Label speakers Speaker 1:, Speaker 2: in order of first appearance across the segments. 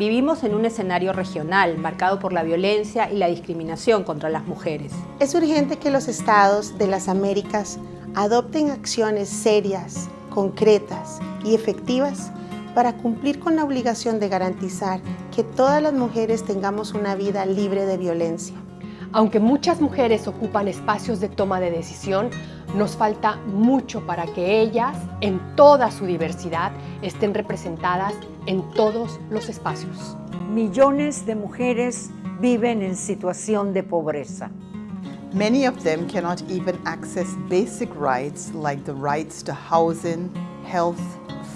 Speaker 1: Vivimos en un escenario regional marcado por la violencia y la discriminación contra las mujeres.
Speaker 2: Es urgente que los estados de las Américas adopten acciones serias, concretas y efectivas para cumplir con la obligación de garantizar que todas las mujeres tengamos una vida libre de violencia.
Speaker 3: Aunque muchas mujeres ocupan espacios de toma de decisión, nos falta mucho para que ellas, en toda su diversidad, estén representadas en todos los espacios.
Speaker 4: Millones de mujeres viven en situación de pobreza.
Speaker 5: Many of them cannot even access basic rights like the rights to housing, health,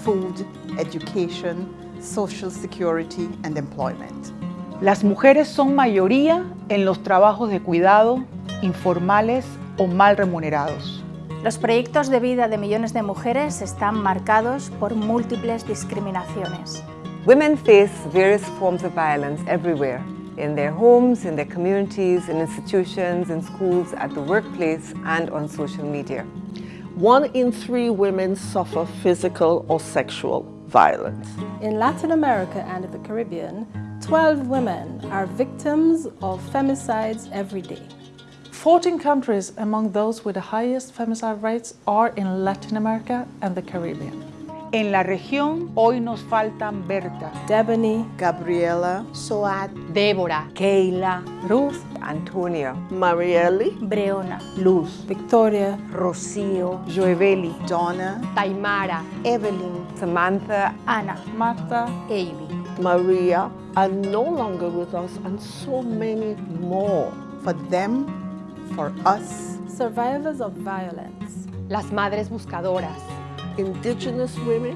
Speaker 5: food, education, social security and employment.
Speaker 6: Las mujeres son mayoría en los trabajos de cuidado, informales o mal remunerados.
Speaker 7: Los proyectos de vida de millones de mujeres están marcados por múltiples discriminaciones.
Speaker 8: Women face various forms of violence everywhere, in their homes, in their communities, in institutions, in schools, at the workplace and on social media.
Speaker 9: One in three women suffer physical or sexual violence.
Speaker 10: In Latin America and the Caribbean, 12 women are victims of femicides every day.
Speaker 11: 14 countries among those with the highest femicide rates are in Latin America and the Caribbean.
Speaker 6: En la región hoy nos faltan Berta,
Speaker 10: Debony,
Speaker 5: Gabriela,
Speaker 2: Soad,
Speaker 3: Débora,
Speaker 4: Keila,
Speaker 3: Ruth,
Speaker 8: Antonio,
Speaker 9: Marieli,
Speaker 7: Breona,
Speaker 4: Luz,
Speaker 10: Victoria,
Speaker 4: Rocío,
Speaker 6: Joeveli,
Speaker 5: Donna,
Speaker 3: Taimara,
Speaker 2: Evelyn,
Speaker 8: Samantha,
Speaker 7: Ana,
Speaker 11: Marta,
Speaker 7: Amy.
Speaker 9: Maria are no longer with us and so many more.
Speaker 5: for them, for us,
Speaker 10: survivors of violence.
Speaker 3: las madres buscadoras,
Speaker 9: Indigenous women,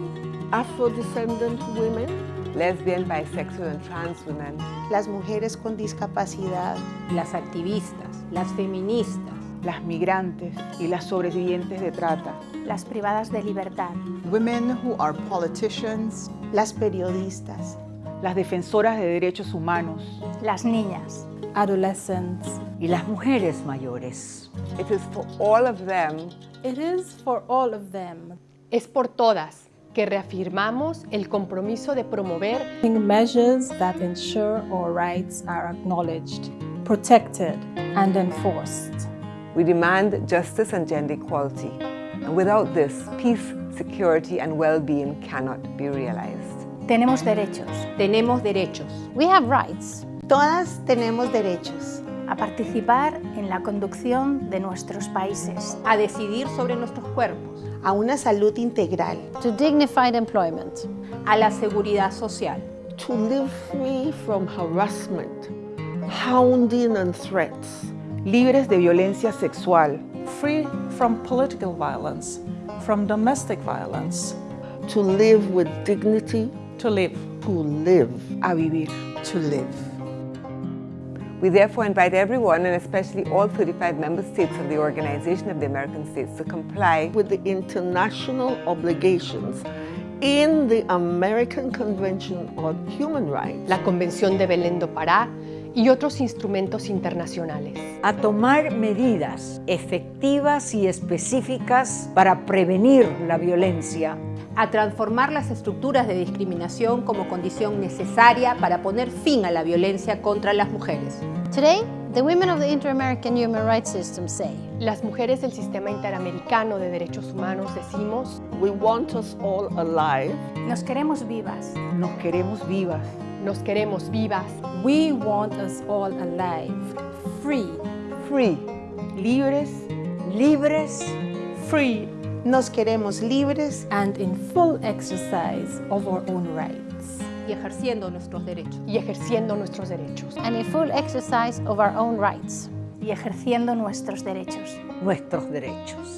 Speaker 9: Afro-descendant women,
Speaker 8: lesbian, bisexual and trans women,
Speaker 2: las mujeres con discapacidad,
Speaker 1: Las activistas, las feministas,
Speaker 6: las migrantes y las sobrevivientes de trata.
Speaker 7: Las privadas de libertad,
Speaker 5: women who are politicians,
Speaker 2: las periodistas,
Speaker 6: las defensoras de derechos humanos,
Speaker 7: las niñas,
Speaker 10: adolescents.
Speaker 4: y las mujeres mayores.
Speaker 8: It is for all of them
Speaker 10: It is for all of them.
Speaker 3: es por todas que reafirmamos el compromiso de promover
Speaker 10: Measures that ensure our rights are acknowledged, protected, and enforced.
Speaker 8: We demand justice and gender equality. And without this, peace, security and well-being cannot be realized.
Speaker 7: tenemos derechos
Speaker 1: tenemos derechos
Speaker 7: We have rights
Speaker 2: todas tenemos derechos.
Speaker 7: A participar en la conducción de nuestros países,
Speaker 1: a decidir sobre nuestros cuerpos,
Speaker 2: a una salud integral,
Speaker 7: to dignified employment,
Speaker 1: a la seguridad social,
Speaker 9: to live free from harassment, hounding and threats,
Speaker 6: libres de violencia sexual,
Speaker 11: free from political violence, from domestic violence,
Speaker 9: to live with dignity,
Speaker 11: to live.
Speaker 9: to live.
Speaker 6: a vivir.
Speaker 5: to live.
Speaker 8: We therefore invite everyone, and especially all 35 member states of the Organization of the American States, to comply
Speaker 9: with the international obligations in the American Convention on Human Rights.
Speaker 3: La Convención de Belén do Pará y otros instrumentos internacionales.
Speaker 4: A tomar medidas efectivas y específicas para prevenir la violencia
Speaker 1: a transformar las estructuras de discriminación como condición necesaria para poner fin a la violencia contra las mujeres.
Speaker 7: Today, the women of the Inter-American Human Rights System say,
Speaker 3: Las mujeres del Sistema Interamericano de Derechos Humanos decimos,
Speaker 9: We want us all alive.
Speaker 7: nos queremos vivas,
Speaker 6: Nos queremos vivas,
Speaker 3: nos queremos vivas,
Speaker 10: We want us all alive, free,
Speaker 8: free,
Speaker 6: libres,
Speaker 4: libres
Speaker 11: Free
Speaker 2: nos queremos libres
Speaker 10: and in full exercise of our own rights.
Speaker 1: y ejerciendo nuestros derechos.
Speaker 3: y ejerciendo nuestros derechos.
Speaker 7: and in full exercise of our own rights, y ejerciendo nuestros derechos.
Speaker 4: nuestros derechos.